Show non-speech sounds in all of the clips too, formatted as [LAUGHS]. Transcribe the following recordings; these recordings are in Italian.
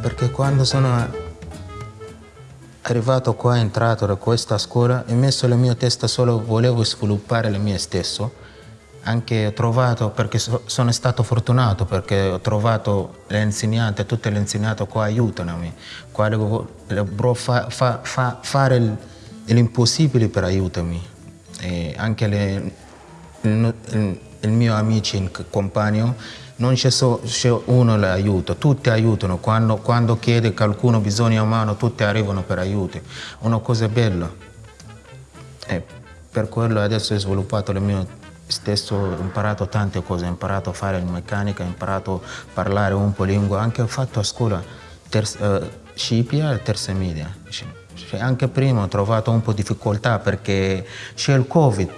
Perché quando sono arrivato qua, entrato da questa scuola, ho messo la mia testa solo, volevo sviluppare le mie stesso. Anche ho trovato, perché so, sono stato fortunato, perché ho trovato le insegnanti, tutte le insegnanti qua aiutano me. Qua devo fa, fa, fa, fare l'impossibile per aiutarmi. E anche le, il, il, il mio amico, compagno, non c'è solo uno che aiuta, tutti aiutano, quando, quando chiede qualcuno bisogno umano tutti arrivano per aiuto, una cosa bella. E per quello adesso ho sviluppato il mio stesso, ho imparato tante cose, ho imparato a fare il meccanica, ho imparato a parlare un po' lingua, anche ho fatto a scuola terza, uh, Scipia e terza media. Anche prima ho trovato un po' di difficoltà perché c'è il Covid,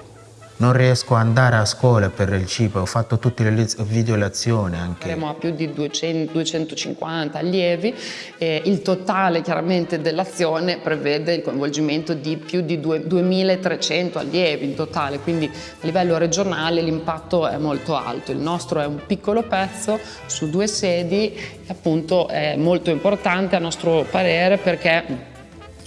non riesco ad andare a scuola per il cibo, ho fatto tutte le video lezioni anche. Saremo a più di 200, 250 allievi e il totale chiaramente dell'azione prevede il coinvolgimento di più di 2300 allievi in totale, quindi a livello regionale l'impatto è molto alto. Il nostro è un piccolo pezzo su due sedi, appunto è molto importante a nostro parere perché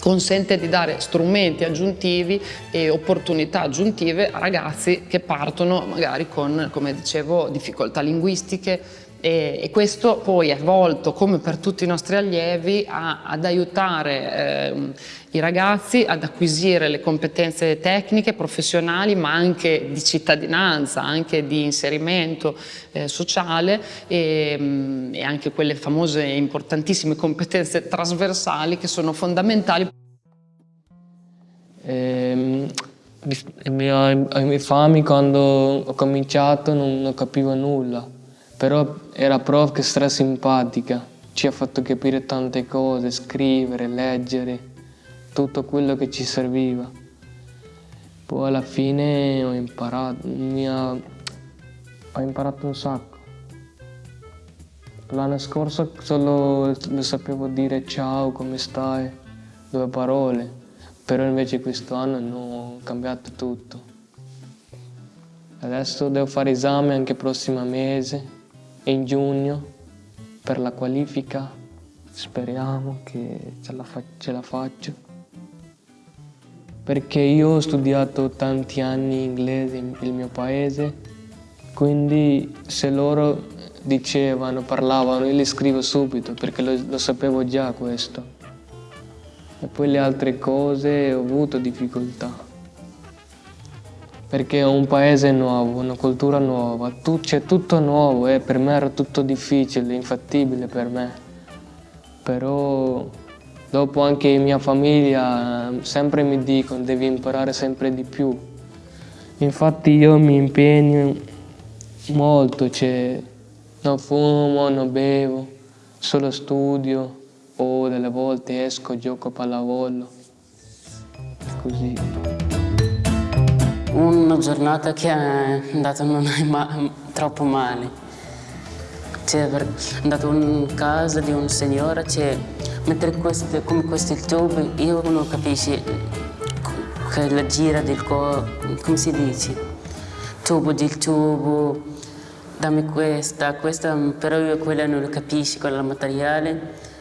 consente di dare strumenti aggiuntivi e opportunità aggiuntive a ragazzi che partono magari con, come dicevo, difficoltà linguistiche, e, questo poi è volto, come per tutti i nostri allievi, a, ad aiutare eh, i ragazzi ad acquisire le competenze tecniche, professionali, ma anche di cittadinanza, anche di inserimento eh, sociale e, mm, e anche quelle famose e importantissime competenze trasversali che sono fondamentali. Ehm, ai miei fami quando ho cominciato non capivo nulla però era prof che stra simpatica, ci ha fatto capire tante cose, scrivere, leggere, tutto quello che ci serviva. Poi alla fine ho imparato, ha, ho imparato un sacco. L'anno scorso solo lo sapevo dire ciao, come stai, due parole, però invece quest'anno ho cambiato tutto. Adesso devo fare esame anche il prossimo mese, e in giugno per la qualifica speriamo che ce la, ce la faccio. Perché io ho studiato tanti anni inglese nel mio paese, quindi se loro dicevano, parlavano, io li scrivo subito perché lo, lo sapevo già questo. E poi le altre cose ho avuto difficoltà perché è un paese nuovo, una cultura nuova, c'è tutto nuovo e per me era tutto difficile, infattibile per me. Però dopo anche mia famiglia sempre mi dicono devi imparare sempre di più. Infatti io mi impegno molto, cioè non fumo, non bevo, solo studio o delle volte esco, gioco a pallavolo, così una giornata che è andata [LAUGHS] non è ma troppo male. Cioè, è andato in casa di un signore, cioè, mentre questo, come il tubo, io non capisco che la gira del corpo, come si dice? Tubo del tubo, dammi questa, questa, però io quella non lo capisco, quella materiale.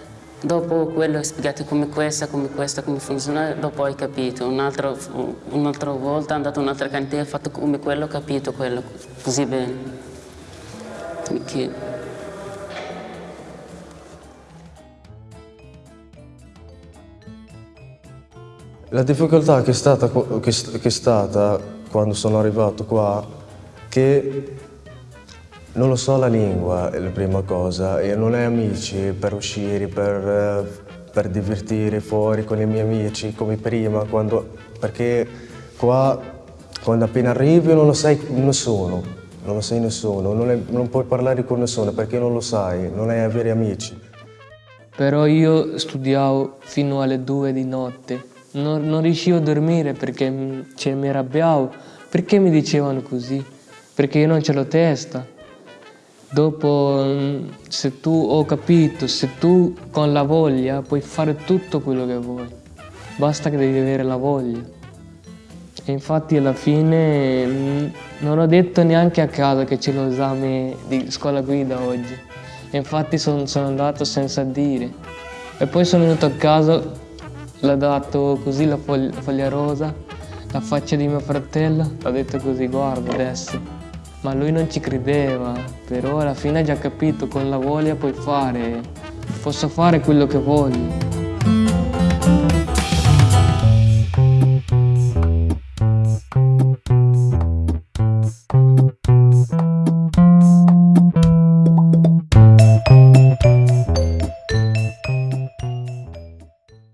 Dopo quello spiegato come questa, come questa, come funziona, dopo hai capito. Un'altra un volta andato in un'altra cantina, ho fatto come quello, ho capito quello, così bene. Perché... La difficoltà che è, stata, che è stata quando sono arrivato qua, che non lo so la lingua, è la prima cosa, e non hai amici per uscire, per, per divertire fuori con i miei amici come prima, quando, perché qua quando appena arrivi non lo sai nessuno, non lo sai nessuno, non, è, non puoi parlare con nessuno perché non lo sai, non hai veri amici. Però io studiavo fino alle due di notte, non, non riuscivo a dormire perché cioè, mi arrabbiavo. Perché mi dicevano così? Perché io non ce l'ho testa. Dopo, mm, se tu ho capito, se tu con la voglia puoi fare tutto quello che vuoi, basta che devi avere la voglia. E infatti alla fine mm, non ho detto neanche a casa che c'è l'esame di scuola guida oggi. infatti son, sono andato senza dire. E poi sono venuto a casa, l'ho dato così la foglia, foglia rosa, la faccia di mio fratello, ho detto così, guarda adesso. Ma lui non ci credeva, però alla fine ha già capito, con la voglia puoi fare, posso fare quello che voglio.